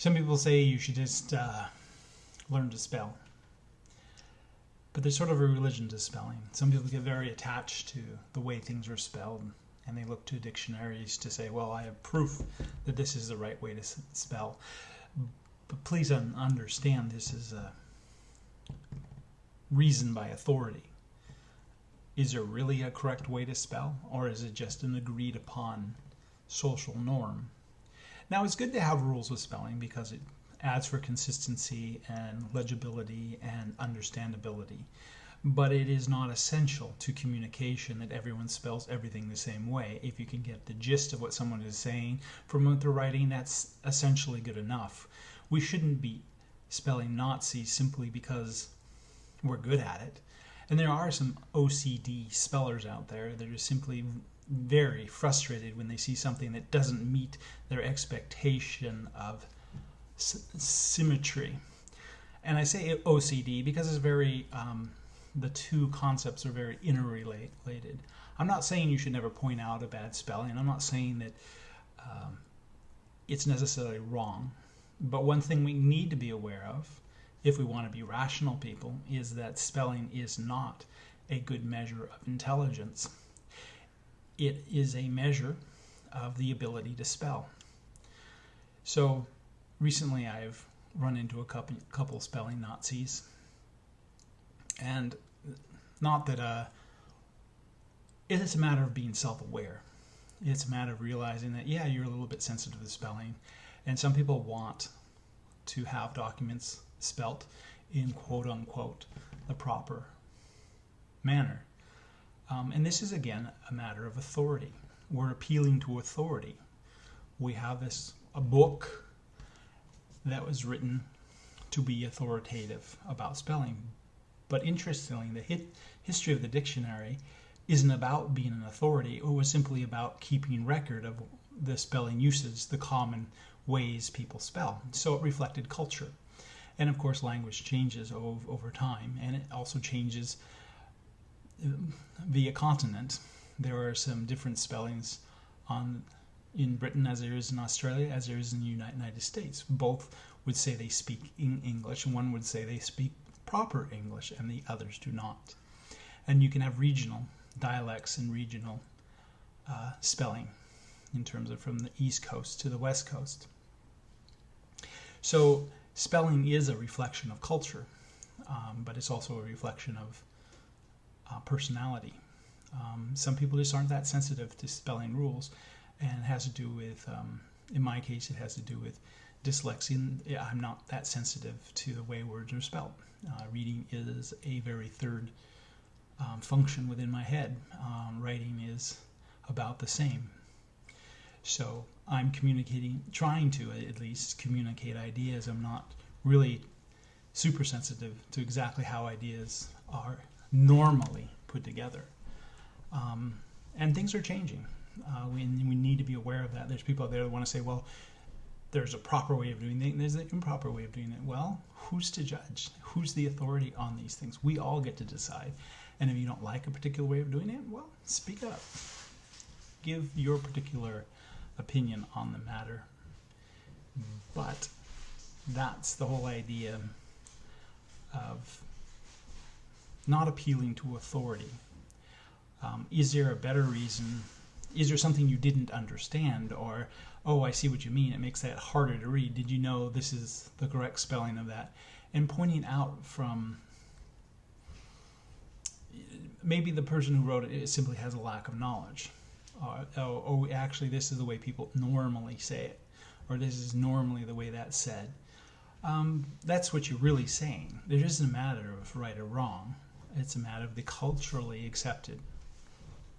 Some people say you should just uh, learn to spell. But there's sort of a religion to spelling. Some people get very attached to the way things are spelled, and they look to dictionaries to say, well, I have proof that this is the right way to spell. But please understand this is a reason by authority. Is there really a correct way to spell, or is it just an agreed upon social norm? Now, it's good to have rules with spelling because it adds for consistency and legibility and understandability. But it is not essential to communication that everyone spells everything the same way. If you can get the gist of what someone is saying from what they're writing, that's essentially good enough. We shouldn't be spelling Nazi simply because we're good at it. And there are some OCD spellers out there that are simply very frustrated when they see something that doesn't meet their expectation of symmetry. And I say OCD because it's very, um, the two concepts are very interrelated. I'm not saying you should never point out a bad spelling. I'm not saying that um, it's necessarily wrong. But one thing we need to be aware of, if we want to be rational people, is that spelling is not a good measure of intelligence. It is a measure of the ability to spell. So recently I've run into a couple, couple spelling Nazis. And not that uh, it's a matter of being self aware. It's a matter of realizing that, yeah, you're a little bit sensitive to spelling. And some people want to have documents spelt in quote unquote the proper manner. Um, and this is again a matter of authority. We're appealing to authority. We have this a book that was written to be authoritative about spelling. But interestingly, the hit, history of the dictionary isn't about being an authority. It was simply about keeping record of the spelling uses, the common ways people spell. So it reflected culture. And of course, language changes over, over time, and it also changes via continent. There are some different spellings on in Britain as there is in Australia, as there is in the United States. Both would say they speak in English, and one would say they speak proper English, and the others do not. And you can have regional dialects and regional uh, spelling in terms of from the East Coast to the West Coast. So spelling is a reflection of culture, um, but it's also a reflection of uh, personality. Um, some people just aren't that sensitive to spelling rules, and it has to do with, um, in my case, it has to do with dyslexia. I'm not that sensitive to the way words are spelled. Uh, reading is a very third um, function within my head. Um, writing is about the same. So I'm communicating, trying to at least communicate ideas. I'm not really super sensitive to exactly how ideas are normally put together. Um, and things are changing. Uh, we, we need to be aware of that. There's people out there that want to say, well, there's a proper way of doing it and there's an improper way of doing it. Well, who's to judge? Who's the authority on these things? We all get to decide. And if you don't like a particular way of doing it, well, speak up. Give your particular opinion on the matter. But that's the whole idea of not appealing to authority. Um, is there a better reason? Is there something you didn't understand? Or oh i see what you mean. It makes that harder to read. Did you know this is the correct spelling of that? And pointing out from maybe the person who wrote it, simply has a lack of knowledge. Uh, oh, oh actually this is the way people normally say it. Or this is normally the way that's said. Um, that's what you're really saying. There isn't a matter of right or wrong it's a matter of the culturally accepted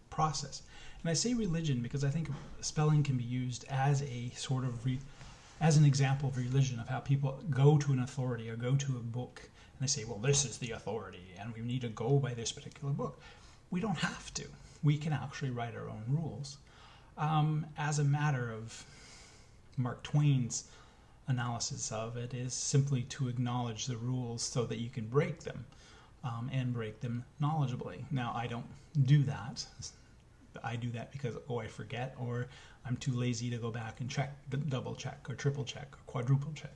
process and I say religion because I think spelling can be used as a sort of re, as an example of religion of how people go to an authority or go to a book and they say, well, this is the authority and we need to go by this particular book. We don't have to. We can actually write our own rules. Um, as a matter of Mark Twain's analysis of it is simply to acknowledge the rules so that you can break them um, and break them knowledgeably. Now, I don't do that I do that because oh I forget or I'm too lazy to go back and check, the double check or triple check or quadruple check,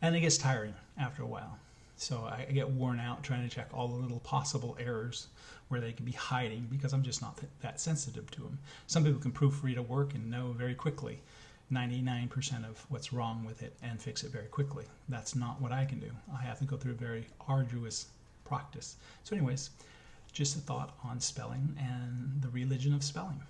and it gets tiring after a while. So I get worn out trying to check all the little possible errors where they could be hiding because I'm just not that sensitive to them. Some people can proofread a work and know very quickly 99% of what's wrong with it and fix it very quickly. That's not what I can do. I have to go through a very arduous practice. So, anyways, just a thought on spelling and the religion of spelling.